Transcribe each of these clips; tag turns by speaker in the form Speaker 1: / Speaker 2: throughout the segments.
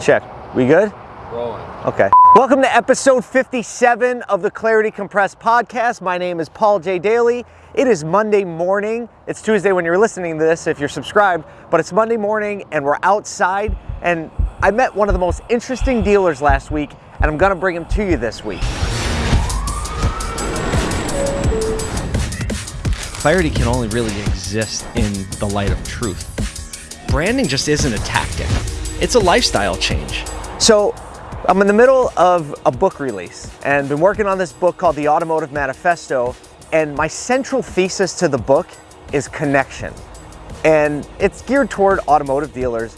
Speaker 1: Check. We good?
Speaker 2: Rolling.
Speaker 1: Okay. Welcome to episode 57 of the Clarity Compressed podcast. My name is Paul J. Daly. It is Monday morning. It's Tuesday when you're listening to this if you're subscribed, but it's Monday morning and we're outside. And I met one of the most interesting dealers last week, and I'm gonna bring him to you this week.
Speaker 3: clarity can only really exist in the light of truth. Branding just isn't a tactic, it's a lifestyle change.
Speaker 1: So, I'm in the middle of a book release and been working on this book called The Automotive Manifesto. And my central thesis to the book is connection. And it's geared toward automotive dealers.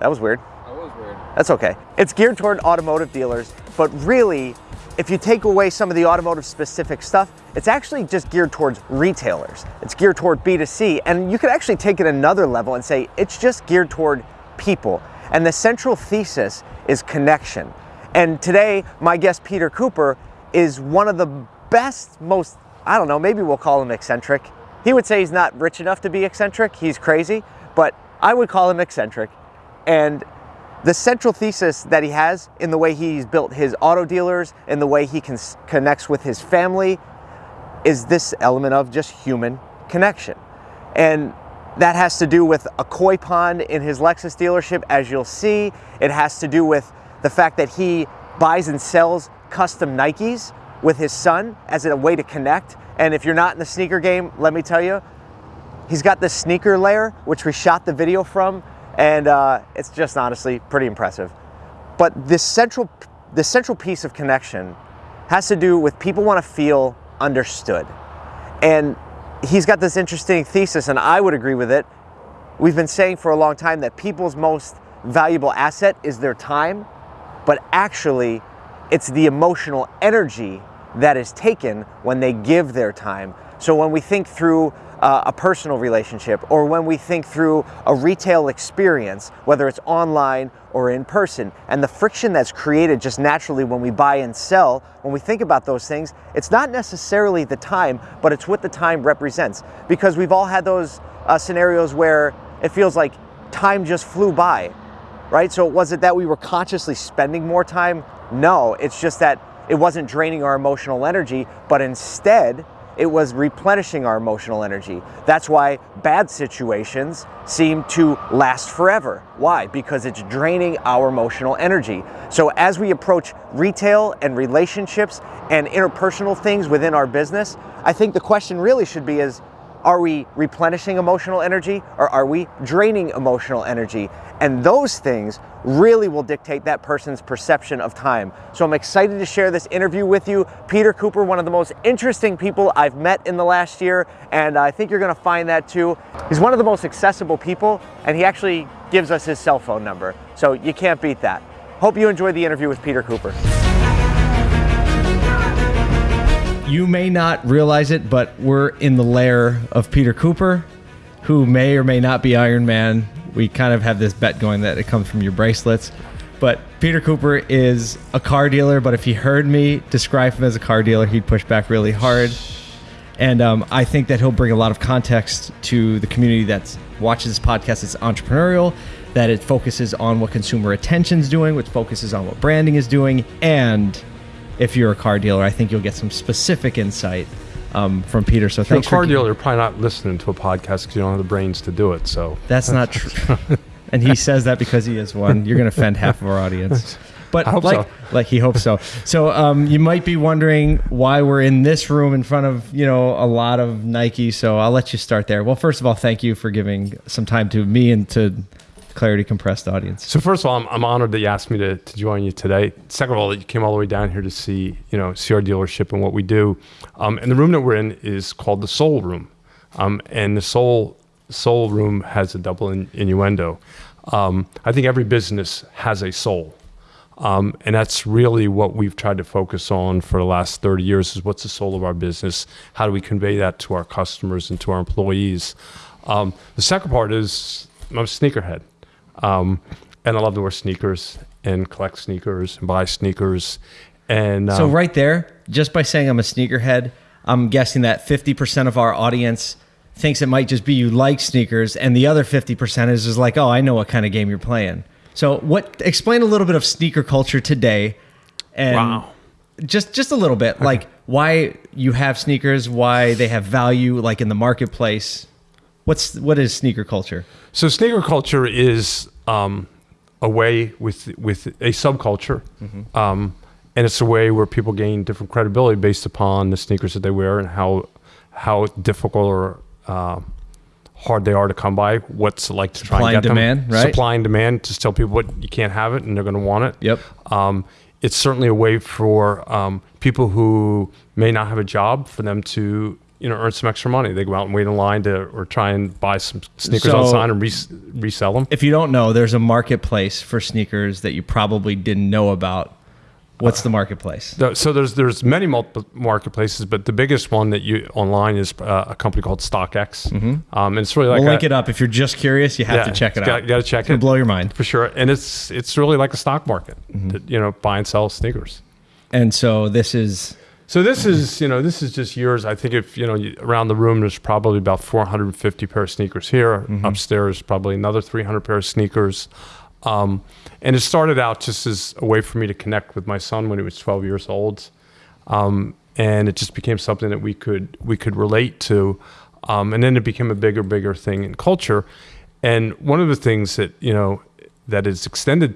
Speaker 1: That was weird.
Speaker 2: That was weird.
Speaker 1: That's okay. It's geared toward automotive dealers, but really, if you take away some of the automotive specific stuff, it's actually just geared towards retailers. It's geared toward B2C, and you could actually take it another level and say it's just geared toward people. And the central thesis is connection. And today, my guest Peter Cooper is one of the best, most, I don't know, maybe we'll call him eccentric. He would say he's not rich enough to be eccentric, he's crazy, but I would call him eccentric. And the central thesis that he has in the way he's built his auto dealers, in the way he con- connects with his family, is this element of just human connection. And that has to do with a koi pond in his Lexus dealership, as you'll see. It has to do with the fact that he buys and sells custom Nikes with his son as a way to connect. And if you're not in the sneaker game, let me tell you, he's got this sneaker layer, which we shot the video from, and uh, it's just honestly pretty impressive. But this central, the central piece of connection has to do with people want to feel understood. And he's got this interesting thesis, and I would agree with it. We've been saying for a long time that people's most valuable asset is their time, but actually, it's the emotional energy that is taken when they give their time. So when we think through uh, a personal relationship or when we think through a retail experience, whether it's online or in person, and the friction that's created just naturally when we buy and sell, when we think about those things, it's not necessarily the time, but it's what the time represents. Because we've all had those uh, scenarios where it feels like time just flew by, right? So was it that we were consciously spending more time? No, it's just that it wasn't draining our emotional energy, but instead, it was replenishing our emotional energy. That's why bad situations seem to last forever. Why? Because it's draining our emotional energy. So as we approach retail and relationships and interpersonal things within our business, I think the question really should be is are we replenishing emotional energy or are we draining emotional energy? And those things really will dictate that person's perception of time. So I'm excited to share this interview with you. Peter Cooper, one of the most interesting people I've met in the last year, and I think you're gonna find that too. He's one of the most accessible people, and he actually gives us his cell phone number. So you can't beat that. Hope you enjoyed the interview with Peter Cooper.
Speaker 3: You may not realize it, but we're in the lair of Peter Cooper, who may or may not be Iron Man. We kind of have this bet going that it comes from your bracelets. But Peter Cooper is a car dealer, but if he heard me describe him as a car dealer, he'd push back really hard. And um, I think that he'll bring a lot of context to the community that watches this podcast. It's entrepreneurial, that it focuses on what consumer attention is doing, which focuses on what branding is doing, and if you're a car dealer, I think you'll get some specific insight um, from Peter. So
Speaker 2: If you're a car
Speaker 3: for
Speaker 2: dealer, you're probably not listening to a podcast because you don't have the brains to do it. So
Speaker 3: That's not true. and he says that because he is one. You're going to offend half of our audience. But like,
Speaker 2: so.
Speaker 3: like he hopes so. So um, you might be wondering why we're in this room in front of you know a lot of Nike. So I'll let you start there. Well, first of all, thank you for giving some time to me and to Clarity Compressed audience.
Speaker 2: So first of all, I'm, I'm honored that you asked me to, to join you today. Second of all, that you came all the way down here to see, you know, see our dealership and what we do. Um, and the room that we're in is called the Soul Room, um, and the Soul Soul Room has a double in, innuendo. Um, I think every business has a soul, um, and that's really what we've tried to focus on for the last 30 years. Is what's the soul of our business? How do we convey that to our customers and to our employees? Um, the second part is I'm a sneakerhead. Um, and I love to wear sneakers and collect sneakers and buy sneakers. And um,
Speaker 3: So right there, just by saying I'm a sneakerhead, I'm guessing that 50% of our audience thinks it might just be you like sneakers, and the other 50% is just like, oh, I know what kind of game you're playing.
Speaker 1: So, what? Explain a little bit of sneaker culture today, and
Speaker 2: Wow.
Speaker 1: just just a little bit, like why you have sneakers, why they have value, like in the marketplace. What's what is sneaker culture?
Speaker 2: So sneaker culture is um, a way with with a subculture, um, and it's a way where people gain different credibility based upon the sneakers that they wear and how how difficult or uh, hard they are to come by. What's it like to try
Speaker 1: Supply
Speaker 2: and
Speaker 1: and
Speaker 2: get them?
Speaker 1: demand, right?
Speaker 2: Supply and demand. Just tell people what you can't have it, and they're going to want it.
Speaker 1: Yep.
Speaker 2: Um, it's certainly a way for um, people who may not have a job for them to you know earn some extra money. They go out and wait in line to or try and buy some sneakers
Speaker 1: So-
Speaker 2: outside and res- resell them.
Speaker 1: If you don't know, there's a marketplace for sneakers that you probably didn't know about. What's the marketplace?
Speaker 2: The- So there's there's many multiple marketplaces, but the biggest one that you online is uh, a company called StockX, um, and it's really like
Speaker 1: we'll
Speaker 2: a,
Speaker 1: link it up. If you're just curious, you have
Speaker 2: yeah,
Speaker 1: to check it
Speaker 2: it's
Speaker 1: out.
Speaker 2: Got, got to check
Speaker 1: It's
Speaker 2: it
Speaker 1: blow your mind.
Speaker 2: for sure, and it's it's really like a stock market,
Speaker 1: Mm-hmm.
Speaker 2: that, you know, buy and sell sneakers.
Speaker 1: And so this is
Speaker 2: So this is, you know, this is just yours. I think if you know you- around the room, there's probably about 450 pair of sneakers here.
Speaker 1: Mm-hmm.
Speaker 2: Upstairs, probably another 300 pair of sneakers. Um, and it started out just as a way for me to connect with my son when he was 12 years old, um, and it just became something that we could we could relate to. Um, and then it became a bigger, bigger thing in culture. And one of the things that you know that is extended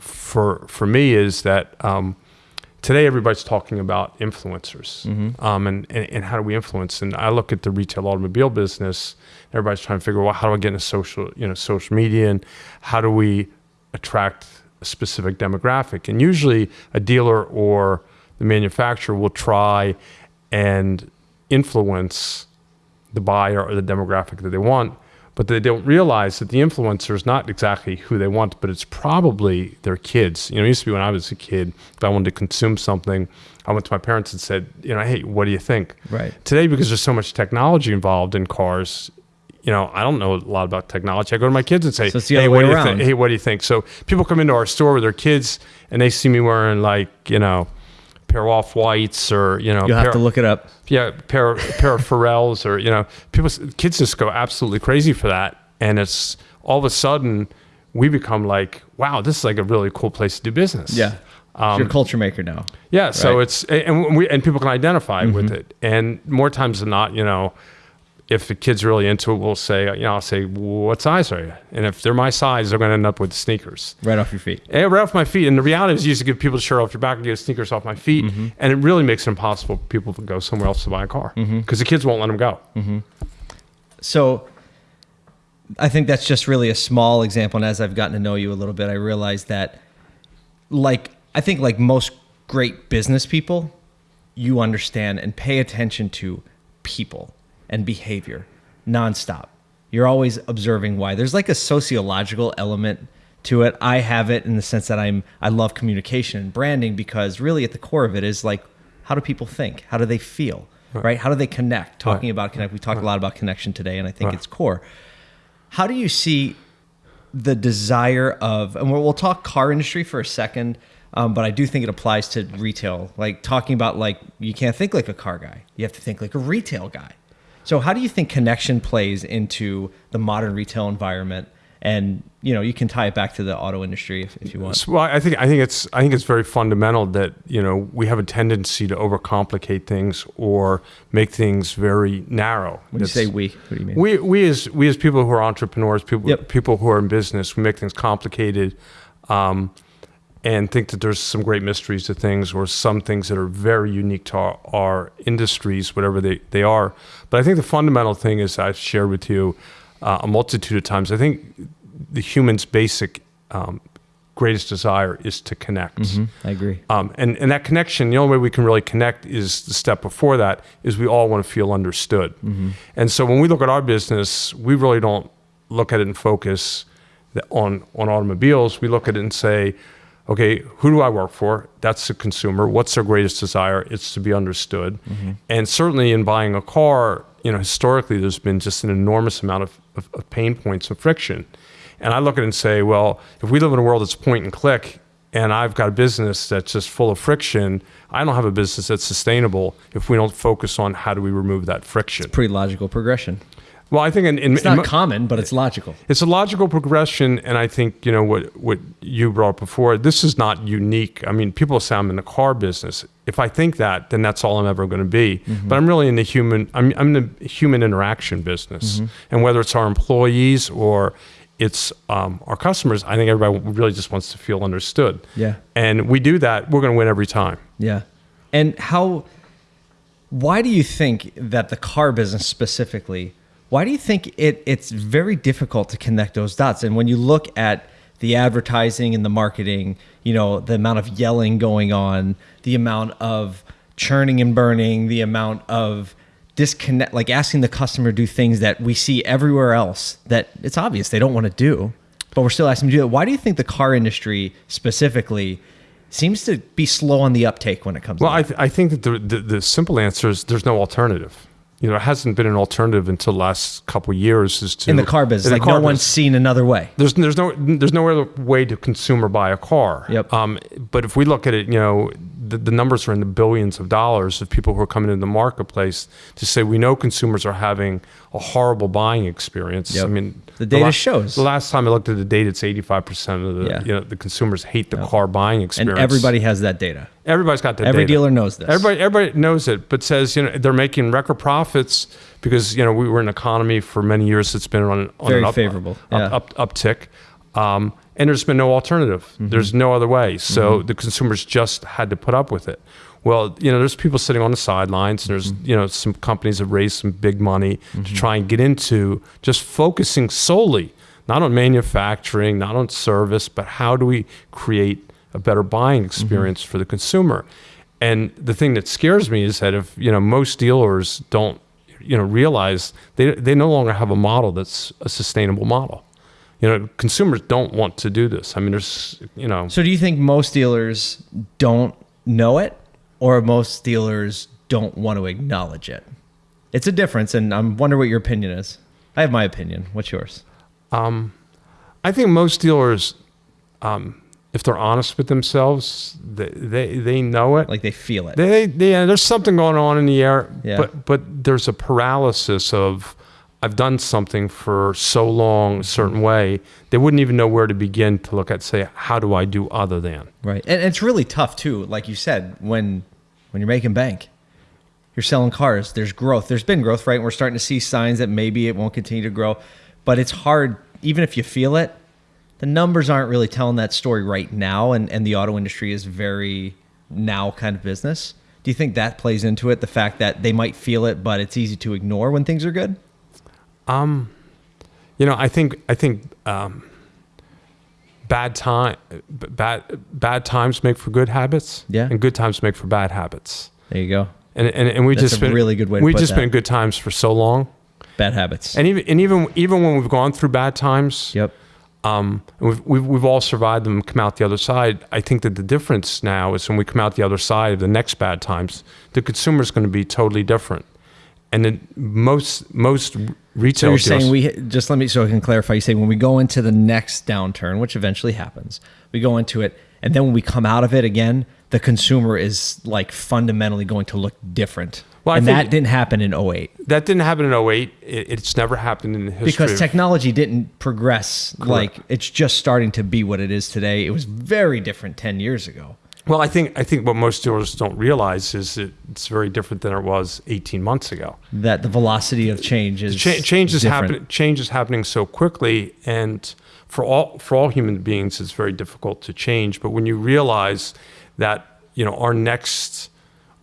Speaker 2: for for me is that um, today everybody's talking about influencers um, and, and, and how do we influence? And i look at the retail automobile business everybody's trying to figure out well, how do i get into social you know social media and how do we attract a specific demographic? And usually a dealer or the manufacturer will try and influence the buyer or the demographic that they want but they don't realize that the influencer is not exactly who they want, but it's probably their kids. You know, it used to be when I was a kid, if I wanted to consume something, I went to my parents and said, you know, hey, what do you think?
Speaker 1: Right.
Speaker 2: Today, because there's so much technology involved in cars, you know, I don't know a lot about technology. I go to my kids and say,
Speaker 1: So
Speaker 2: hey, what do you think? Hey, what do you think? So people come into our store with their kids and they see me wearing like, you know, pair of off whites or, you know,
Speaker 1: you'll have to look it up.
Speaker 2: yeah, pair pair of Pharrells or you know, people kids just go absolutely crazy for that, and it's all of a sudden we become like, wow, this is like a really cool place to do business.
Speaker 1: Yeah, You're a culture maker now.
Speaker 2: yeah. So
Speaker 1: Right. Mm-hmm.
Speaker 2: it's and we and people can identify with it, and more times than not, you know. If the kid's really into it, we'll say, you know, I'll say, what size are you? And if they're my size, they're going to end up with sneakers.
Speaker 1: Right off your feet.
Speaker 2: Yeah, right off my feet. And the reality is, you used to give people the shirt off your back and get sneakers off my feet,
Speaker 1: Mm-hmm.
Speaker 2: and it really makes it impossible for people to go somewhere else to buy a car because
Speaker 1: Mm-hmm.
Speaker 2: the kids won't let them go.
Speaker 1: So I think that's just really a small example. And as I've gotten to know you a little bit, I realize that, like, I think like most great business people, you understand and pay attention to people and behavior nonstop. You're always observing why. There's like a sociological element to it. I have it in the sense that I'm I love communication and branding because really at the core of it is like how do people think? How do they feel? Right? How do they connect? Talking
Speaker 2: Right.
Speaker 1: about connect. We talk a lot about connection today and I think
Speaker 2: Right.
Speaker 1: it's core. How do you see the desire of, and we'll, we'll talk car industry for a second, um, but I do think it applies to retail. Like talking about like you can't think like a car guy, you have to think like a retail guy. So how do you think connection plays into the modern retail environment? And you know you can tie it back to the auto industry if, if you want.
Speaker 2: Well, I think I think it's I think it's very fundamental that you know we have a tendency to overcomplicate things or make things very narrow.
Speaker 1: When you say we, what do you mean?
Speaker 2: We we as we as people who are entrepreneurs, people
Speaker 1: Yep.
Speaker 2: people who are in business, we make things complicated, um, and think that there's some great mysteries to things or some things that are very unique to our, our industries, whatever they, they are. But I think the fundamental thing is I've shared with you uh, a multitude of times. I think the human's basic um, greatest desire is to connect.
Speaker 1: I agree.
Speaker 2: Um, and, and that connection, the only way we can really connect is the step before that is we all want to feel understood. And so when we look at our business, we really don't look at it and focus on, on automobiles. We look at it and say, okay, who do I work for? That's the consumer. What's their greatest desire? It's to be understood. Mm-hmm. And certainly in buying a car, you know, historically there's been just an enormous amount of, of, of pain points and friction. And I look at it and say, well, if we live in a world that's point and click, and I've got a business that's just full of friction, I don't have a business that's sustainable if we don't focus on how do we remove that friction.
Speaker 1: Pretty logical progression.
Speaker 2: Well, I think in, in,
Speaker 1: It's not
Speaker 2: in,
Speaker 1: common, but it's logical.
Speaker 2: it's a logical progression, and I think you know what what you brought up before. This is not unique. I mean, people say I'm in the car business. If I think that, then that's all I'm ever going to be. But I'm really in the human. I'm I'm in the human interaction business, and whether it's our employees or it's um, our customers, I think everybody really just wants to feel understood.
Speaker 1: Yeah.
Speaker 2: and we do that. We're going to win every time.
Speaker 1: Yeah. And how why do you think that the car business specifically, why do you think it it's very difficult to connect those dots? And when you look at the advertising and the marketing, you know, the amount of yelling going on, the amount of churning and burning, the amount of disconnect like asking the customer to do things that we see everywhere else that it's obvious they don't want to do, but we're still asking them to do it. Why do you think the car industry specifically seems to be slow on the uptake when it comes
Speaker 2: Well,
Speaker 1: to
Speaker 2: I, th- I think that the, the, the simple answer is there's no alternative. You know, it hasn't been an alternative until the last couple of years. Is to
Speaker 1: in the car business.
Speaker 2: in the
Speaker 1: Like
Speaker 2: car
Speaker 1: no one's seen another way.
Speaker 2: There's there's no there's no other way to consume or buy a car.
Speaker 1: Yep.
Speaker 2: Um, but if we look at it, you know, the, the numbers are in the billions of dollars of people who are coming into the marketplace to say we know consumers are having a horrible buying experience.
Speaker 1: Yep.
Speaker 2: I mean,
Speaker 1: The data
Speaker 2: la-
Speaker 1: shows.
Speaker 2: The last time I looked at the data, it's 85 percent of the
Speaker 1: Yeah.
Speaker 2: you know the consumers hate the car buying experience.
Speaker 1: And everybody has that data.
Speaker 2: Everybody's got that.
Speaker 1: Every
Speaker 2: data.
Speaker 1: dealer knows this.
Speaker 2: Everybody, everybody knows it, but says you know they're making record profits because you know we were in an economy for many years that's been on, on
Speaker 1: Very
Speaker 2: an up,
Speaker 1: favorable,
Speaker 2: up,
Speaker 1: yeah.
Speaker 2: up, uptick, um, and there's been no alternative.
Speaker 1: Mm-hmm.
Speaker 2: There's no other way. So the consumers just had to put up with it. Well, you know, there's people sitting on the sidelines, and there's
Speaker 1: Mm-hmm.
Speaker 2: you know some companies have raised some big money to try and get into just focusing solely not on manufacturing, not on service, but how do we create a better buying
Speaker 1: Mm-hmm.
Speaker 2: experience for the consumer? And the thing that scares me is that if you know most dealers don't you know realize they they no longer have a model that's a sustainable model. You know, consumers don't want to do this. I mean, there's you know
Speaker 1: So do you think most dealers don't know it or most dealers don't want to acknowledge it? It's a difference and I'm wondering what your opinion is. I have my opinion. What's yours?
Speaker 2: um, I think most dealers, um, if they're honest with themselves, they they, they know it.
Speaker 1: Like they feel it.
Speaker 2: They, they, yeah, there's something going on in the air,
Speaker 1: Yeah.
Speaker 2: but but there's a paralysis of I've done something for so long a certain mm-hmm. way they wouldn't even know where to begin to look at say how do I do other than
Speaker 1: Right. And it's really tough too, like you said, when when you're making bank. You're selling cars, there's growth. There's been growth, right? And we're starting to see signs that maybe it won't continue to grow. But it's hard, even if you feel it, the numbers aren't really telling that story right now. And, and the auto industry is very now kind of business. Do you think that plays into it? The fact that they might feel it, but it's easy to ignore when things are good?
Speaker 2: You know I think I think um, bad time bad bad times make for good habits
Speaker 1: Yeah.
Speaker 2: and good times make for bad habits
Speaker 1: There you go.
Speaker 2: and and, and we
Speaker 1: That's
Speaker 2: just
Speaker 1: a
Speaker 2: been
Speaker 1: really good way
Speaker 2: we've just
Speaker 1: that.
Speaker 2: been good times for so long
Speaker 1: Bad habits.
Speaker 2: and even and even even when we've gone through bad times
Speaker 1: yep.
Speaker 2: um, we've, we've, we've all survived them and come out the other side. I think that the difference now is when we come out the other side of the next bad times, the consumer is going to be totally different. And then most most
Speaker 1: So you're
Speaker 2: dealers,
Speaker 1: saying we just let me so I can clarify. You say when we go into the next downturn, which eventually happens, we go into it, and then when we come out of it again, the consumer is like fundamentally going to look different.
Speaker 2: Well,
Speaker 1: and that didn't happen in 08
Speaker 2: that didn't happen in 08. It, it's never happened in the history.
Speaker 1: because technology didn't progress like it's just starting to be what it is today. It was very different 10 years ago.
Speaker 2: Well, I think I think what most dealers don't realize is it's very different than it was 18 months ago.
Speaker 1: That the velocity of change is
Speaker 2: Cha- change is happening. Change is happening so quickly, and for all for all human beings, it's very difficult to change. But when you realize that you know our next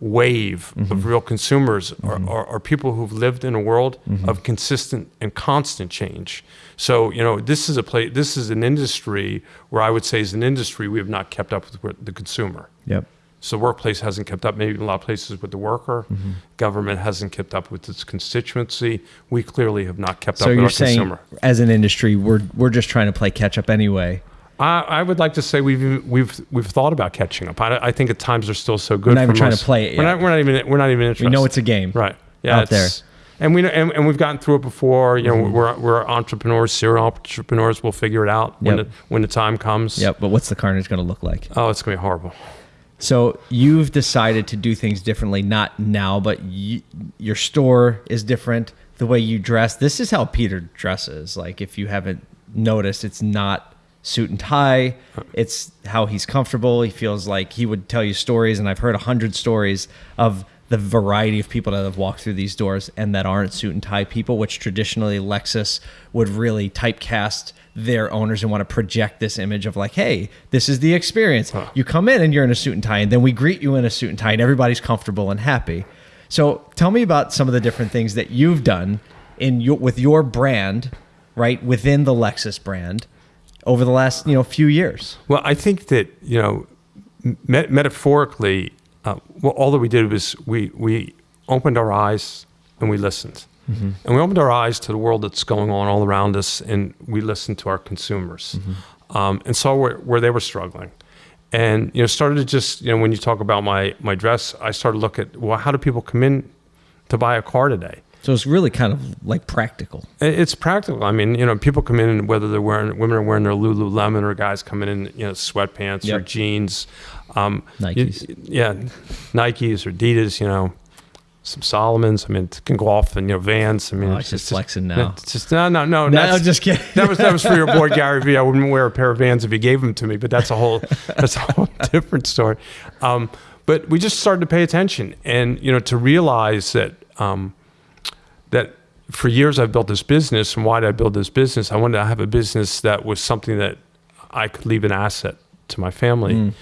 Speaker 2: wave
Speaker 1: Mm-hmm.
Speaker 2: of real consumers are, are, are people who've lived in a world
Speaker 1: Mm-hmm.
Speaker 2: of consistent and constant change. So you know this is a place. This is an industry where I would say, as an industry, we have not kept up with the consumer.
Speaker 1: Yep.
Speaker 2: So the workplace hasn't kept up, maybe in a lot of places with the worker.
Speaker 1: Mm-hmm.
Speaker 2: Government hasn't kept up with its constituency. We clearly have not kept
Speaker 1: So
Speaker 2: up with
Speaker 1: you're
Speaker 2: our
Speaker 1: saying
Speaker 2: consumer.
Speaker 1: as an industry, we're we're just trying to play catch up anyway.
Speaker 2: I, I would like to say we've we've we've thought about catching up. I, I think at times are still so good.
Speaker 1: We're not even trying to play it
Speaker 2: We're
Speaker 1: yet.
Speaker 2: not, we're not even we're not even interested.
Speaker 1: We know it's a game.
Speaker 2: right. Yeah,
Speaker 1: out there.
Speaker 2: And we know, and, and we've gotten through it before. You know,
Speaker 1: Mm-hmm.
Speaker 2: we're we're entrepreneurs, serial entrepreneurs. We'll figure it out when
Speaker 1: Yep.
Speaker 2: the when the time comes.
Speaker 1: Yep. But what's the carnage going to look like?
Speaker 2: Oh, it's gonna be horrible.
Speaker 1: So you've decided to do things differently, not now, but y your store is different. the way you dress. This is how Peter dresses. Like if you haven't noticed, it's not suit and tie. It's how he's comfortable. He feels like he would tell you stories, and I've heard a hundred stories of the variety of people that have walked through these doors and that aren't suit and tie people, which traditionally Lexus would really typecast their owners and want to project this image of like, hey, this is the experience. You come in and you're in a suit and tie, and then we greet you in a suit and tie, and everybody's comfortable and happy. So tell me about some of the different things that you've done in your with your brand, right within the Lexus brand, over the last you know few years.
Speaker 2: Well, I think that you know, met- metaphorically, uh, well, all that we did was we we opened our eyes and we listened, and we opened our eyes to the world that's going on all around us, and we listened to our consumers, um, and saw where, where they were struggling, and you know, started to just you know, when you talk about my my dress, I started to look at well, how do people come in to buy a car today?
Speaker 1: So it's really kind of like practical.
Speaker 2: It's practical. I mean, you know, people come in and whether they're wearing women are wearing their Lululemon or guys coming in, you know, sweatpants or jeans, um, you-
Speaker 1: Nikes.
Speaker 2: yeah, Nikes or Adidas. You know, some Salomons. I mean, it can go off and you know Vans. I mean,
Speaker 1: Oh, it's just flexing now.
Speaker 2: It's just no, no, no.
Speaker 1: No, I'm just kidding.
Speaker 2: that was that was for your boy Gary Vee. I wouldn't wear a pair of Vans if he gave them to me, but that's a whole that's a whole different story. Um, but we just started to pay attention, and you know, to realize that um, that for years I've built this business, and why did I build this business? I wanted to have a business that was something that I could leave an asset to my family. Mm.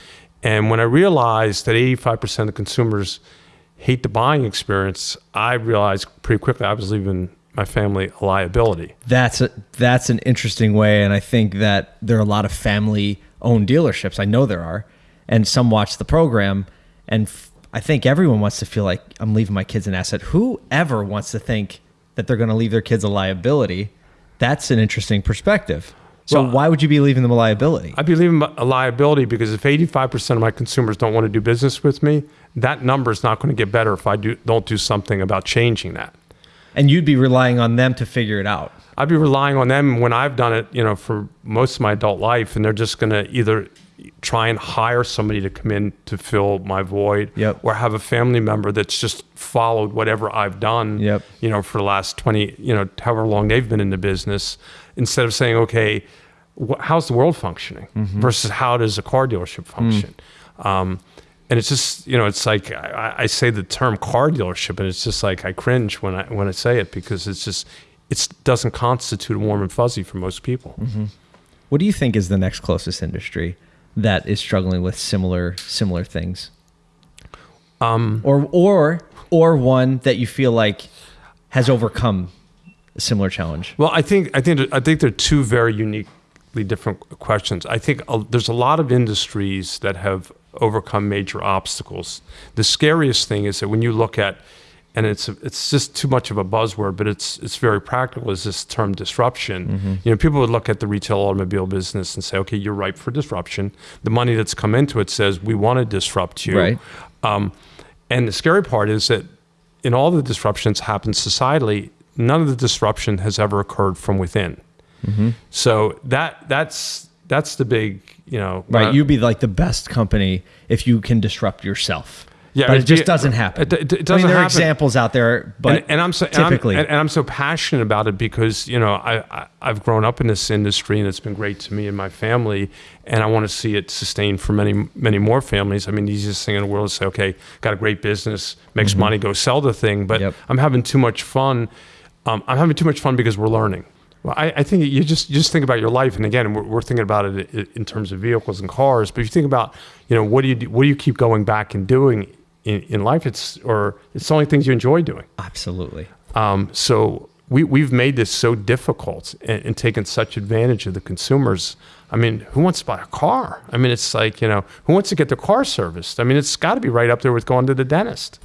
Speaker 2: And when I realized that 85% of the consumers hate the buying experience, I realized pretty quickly I was leaving my family a liability.
Speaker 1: That's a, that's an interesting way, and I think that there are a lot of family-owned dealerships. I know there are, and some watch the program, and f- I think everyone wants to feel like I'm leaving my kids an asset. Whoever wants to think that they're going to leave their kids a liability? That's an interesting perspective. So
Speaker 2: Well,
Speaker 1: why would you be leaving them a liability?
Speaker 2: I'd believe in a liability because if 85% of my consumers don't want to do business with me, that number is not going to get better if I do, don't do something about changing that.
Speaker 1: and you'd be relying on them to figure it out.
Speaker 2: I'd be relying on them when I've done it, you know, for most of my adult life, and they're just going to either try and hire somebody to come in to fill my void,
Speaker 1: Yep.
Speaker 2: or have a family member that's just followed whatever I've done,
Speaker 1: Yep.
Speaker 2: you know, for the last twenty, you know, however long they've been in the business, instead of saying, okay, wh- how's the world functioning mm-hmm. versus how does a car dealership mm. function. Um, and it's just you know it's like I, I say the term car dealership and it's just like I cringe when I when I say it because it's just it doesn't constitute warm and fuzzy for most people. Mm-hmm.
Speaker 1: What do you think is the next closest industry that is struggling with similar similar things? Um, or or or one that you feel like has overcome a similar challenge.
Speaker 2: Well, I think I think I think they're two very uniquely different questions. I think uh, there's a lot of industries that have overcome major obstacles. The scariest thing is that when you look at and it's it's just too much of a buzzword, but it's it's very practical. Is this term disruption? You know, people would look at the retail automobile business and say, "Okay, you're ripe for disruption." The money that's come into it says, "We want to disrupt you."
Speaker 1: Right.
Speaker 2: Um, and the scary part is that in all the disruptions happen societally, none of the disruption has ever occurred from within. Mm-hmm. So that that's that's the big you know
Speaker 1: Right,
Speaker 2: uh,
Speaker 1: you'd be like the best company if you can disrupt yourself.
Speaker 2: Yeah,
Speaker 1: but it
Speaker 2: it-
Speaker 1: just doesn't happen.
Speaker 2: it- it- it
Speaker 1: I mean,
Speaker 2: doesn't
Speaker 1: there are
Speaker 2: happen.
Speaker 1: examples out there, but
Speaker 2: and, and I'm so and I'm-
Speaker 1: typically,
Speaker 2: and, I'm so passionate about it because you know I, I I've grown up in this industry and it's been great to me and my family, and I want to see it sustained for many many more families. I mean, the easiest thing in the world is say, okay, got a great business, makes money, go sell the thing. But
Speaker 1: Mm-hmm. Yep.
Speaker 2: I'm having too much fun. Um, I'm having too much fun because we're learning. Well, I, I think you just you just think about your life, and again, we're, we're thinking about it in terms of vehicles and cars. But if you think about, you know, what do you do, what do you keep going back and doing in, in life? It's or it's the only things you enjoy doing.
Speaker 1: absolutely.
Speaker 2: Um, so we, we've made this so difficult and, and taken such advantage of the consumers. I mean, who wants to buy a car? I mean, it's like, you know, who wants to get their car serviced? I mean, it's got to be right up there with going to the dentist.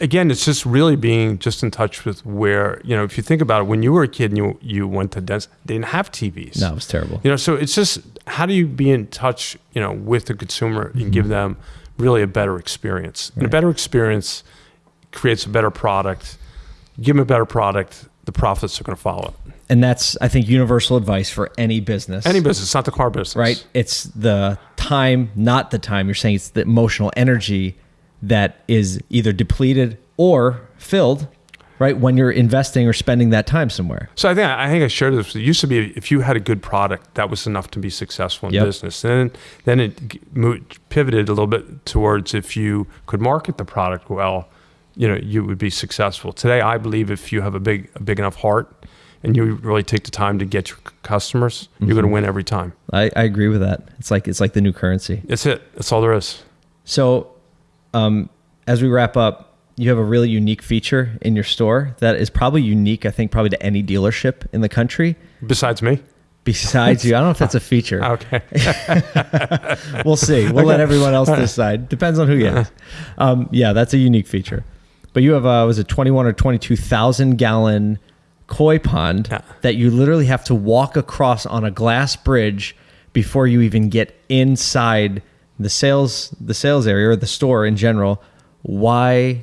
Speaker 2: Again, it's just really being just in touch with where, you know, if you think about it, when you were a kid and you, you went to dentist, they didn't have TVs.
Speaker 1: No, it was terrible.
Speaker 2: You know, so it's just how do you be in touch, you know, with the consumer and give them really a better experience? And a better experience creates a better product. Give them a better product, the profits are going to follow.
Speaker 1: And that's, I think, universal advice for any business.
Speaker 2: Any business, not the car business,
Speaker 1: right? It's the time, not the time. You're saying it's the emotional energy that is either depleted or filled right? When you're investing or spending that time somewhere.
Speaker 2: So I think I think I shared this. It used to be if you had a good product, that was enough to be successful in
Speaker 1: Yep.
Speaker 2: business. And then then it moved, pivoted a little bit towards if you could market the product well, you know, you would be successful. Today, I believe if you have a big a big enough heart and you really take the time to get your customers, you're going to win every time.
Speaker 1: I, I agree with that. It's like it's like the new currency.
Speaker 2: it's it. That's all there is.
Speaker 1: So, um, as we wrap up, you have a really unique feature in your store that is probably unique, I think, probably to any dealership in the country.
Speaker 2: Besides me.
Speaker 1: Besides you, I don't know if that's a feature.
Speaker 2: Okay.
Speaker 1: We'll see. We'll let everyone else decide. Depends on who you ask. Um, yeah, that's a unique feature. But you have a was it twenty one or twenty two thousand gallon koi pond
Speaker 2: Yeah.
Speaker 1: that you literally have to walk across on a glass bridge before you even get inside the sales the sales area or the store in general. Why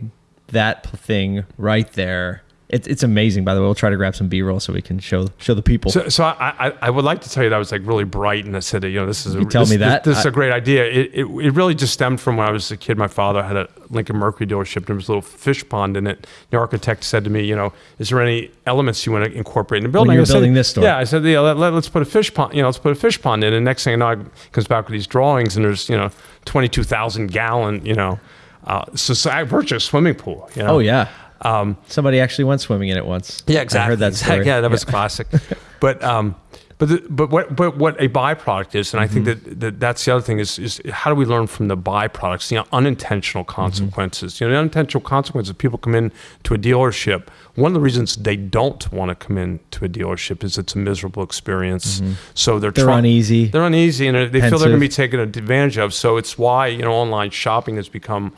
Speaker 1: that thing right there? It's it's amazing. By the way, we'll try to grab some B roll so we can show show the people.
Speaker 2: So, so I, I, I would like to tell you that I was like really bright and I said, you know, this is a,
Speaker 1: You tell
Speaker 2: this,
Speaker 1: me
Speaker 2: this-
Speaker 1: that.
Speaker 2: This, is
Speaker 1: I-
Speaker 2: a great idea. It, it, it really just stemmed from when I was a kid. My father had a Lincoln Mercury dealership. And There was a little fish pond in it. The architect said to me, you know, is there any elements you want to incorporate in the building?
Speaker 1: you were
Speaker 2: I said,
Speaker 1: building this store.
Speaker 2: Yeah, I said, yeah, let, let, us put a fish pond. You know, let's put a fish pond in. And next thing I know, I comes back with these drawings and there's you know, twenty two thousand gallon. You know, uh, so, so I purchased a swimming pool. You know?
Speaker 1: oh yeah.
Speaker 2: Um,
Speaker 1: Somebody actually went swimming in it once.
Speaker 2: yeah, exactly.
Speaker 1: I heard that story.
Speaker 2: Yeah, that was classic. but um, but the, but what but what a byproduct is, and I think
Speaker 1: Mm-hmm.
Speaker 2: that, that that's the other thing is is how do we learn from the byproducts, you know, unintentional
Speaker 1: Mm-hmm.
Speaker 2: consequences. You know, the unintentional consequences. People come in to a dealership. One of the reasons they don't want to come in to a dealership is it's a miserable experience. So they're
Speaker 1: Mm-hmm. They're uneasy.
Speaker 2: They're uneasy, and they feel they're going to be taken advantage of. So it's why you know online shopping has become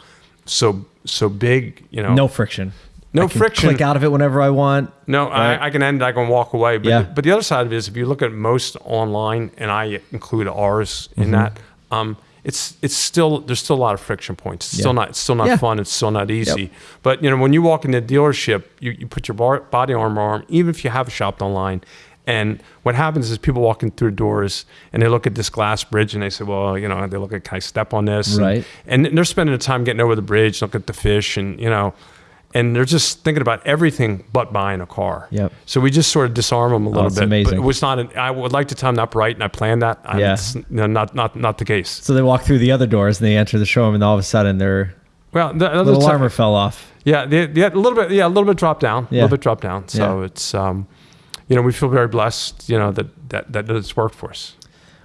Speaker 2: so so big. You know,
Speaker 1: No friction.
Speaker 2: No
Speaker 1: I can
Speaker 2: friction.
Speaker 1: Click out of it whenever I want.
Speaker 2: no,
Speaker 1: Right.
Speaker 2: I, I can end. I can walk away. But
Speaker 1: Yeah.
Speaker 2: but the other side of it is, if you look at most online, and I include ours
Speaker 1: Mm-hmm.
Speaker 2: in that, um, it's it's still there's still a lot of friction points. It's still not it's still not
Speaker 1: Yeah.
Speaker 2: fun. It's still not easy. But you know, when you walk into a dealership, you, you put your bar, body armor on, even if you have shopped online. And what happens is people walk in through doors and they look at this glass bridge and they say, well, you know, they look at, can I step on this?
Speaker 1: Right.
Speaker 2: And, and they're spending the time getting over the bridge, look at the fish and, you know, and they're just thinking about everything but buying a car.
Speaker 1: Yep.
Speaker 2: So we just sort of disarm them a little
Speaker 1: it's
Speaker 2: bit.
Speaker 1: amazing.
Speaker 2: But it was not. An, I would like to tell them that right, and I planned that. And
Speaker 1: Yeah.
Speaker 2: It's, no, not not not the case.
Speaker 1: So they walk through the other doors and they enter the showroom, and all of a sudden their
Speaker 2: Well, the, the
Speaker 1: little armor fell off.
Speaker 2: Yeah, the, a little bit. Yeah, a little bit drop down. A
Speaker 1: Yeah.
Speaker 2: little bit drop down. So
Speaker 1: Yeah.
Speaker 2: it's um, you know, we feel very blessed. You know that that that it's worked for us.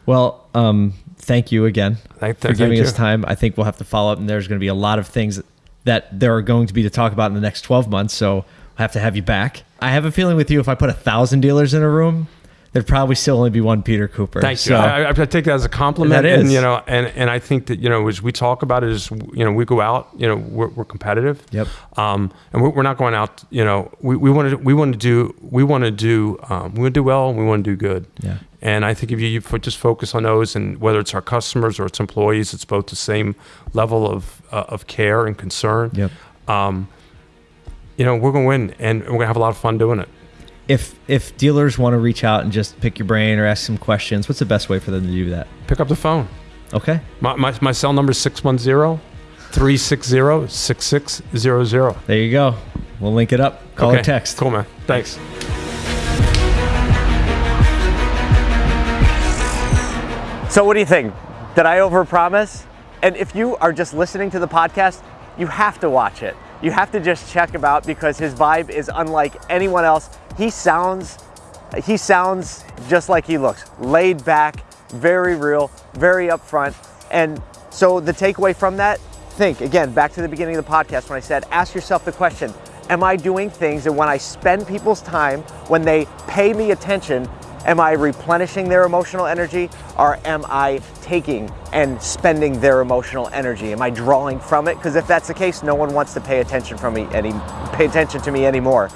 Speaker 1: Well, um, thank you again
Speaker 2: Thank,
Speaker 1: for
Speaker 2: thank
Speaker 1: giving
Speaker 2: you.
Speaker 1: us time. I think we'll have to follow up, and there's going to be a lot of things that there are going to be to talk about in the next 12 months. So we'll have to have you back. I have a feeling with you, if I put a thousand dealers in a room, there'd probably still only be one Peter Cooper.
Speaker 2: Thank
Speaker 1: So,
Speaker 2: you. I, I, take that as a compliment.
Speaker 1: That is.
Speaker 2: And, you know, and, and I think that, you know, as we talk about it is, you know, we go out, you know, we're, we're competitive.
Speaker 1: Yep.
Speaker 2: Um, and we're, we're not going out, you know, we, we want to, we want to do, we want to do, um, we want to do well and we want to do good.
Speaker 1: Yeah.
Speaker 2: And I think if you, you just focus on those and whether it's our customers or it's employees, it's both the same level of, uh, of care and concern.
Speaker 1: Yep.
Speaker 2: Um, you know, we're going to win and we're going to have a lot of fun doing it.
Speaker 1: If if dealers want to reach out and just pick your brain or ask some questions, what's the best way for them to do that?
Speaker 2: Pick up the phone.
Speaker 1: Okay.
Speaker 2: My, my, my cell number is 610 360 6600.
Speaker 1: There you go. We'll link it up. Call or text.
Speaker 2: Cool, man. Thanks.
Speaker 4: So what do you think? Did I overpromise? And if you are just listening to the podcast, you have to watch it. You have to just check him out because his vibe is unlike anyone else. He sounds he sounds just like he looks. Laid back, very real, very upfront. And so the takeaway from that, think again, back to the beginning of the podcast when I said ask yourself the question, am I doing things that when I spend people's time, when they pay me attention, Am I replenishing their emotional energy or am I taking and spending their emotional energy? Am I drawing from it? Because if that's the case, no one wants to pay attention from me any pay attention to me anymore.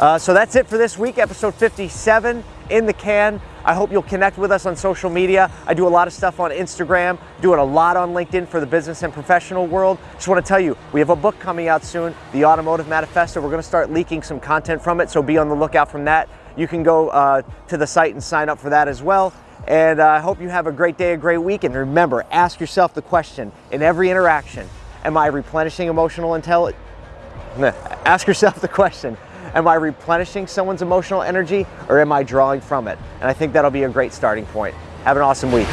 Speaker 4: Uh, so that's it for this week, episode 57 in the can. I hope you'll connect with us on social media. I do a lot of stuff on Instagram, doing a lot on LinkedIn for the business and professional world. Just want to tell you, we have a book coming out soon, The Automotive Manifesto. We're going to start leaking some content from it, so be on the lookout from that. You can go uh, to the site and sign up for that as well. And uh, I hope you have a great day, a great week. And remember, ask yourself the question in every interaction Am I replenishing emotional intelligence? Ask yourself the question
Speaker 1: Am I replenishing someone's emotional energy or am I drawing from it? And I think that'll be a great starting point. Have an awesome week.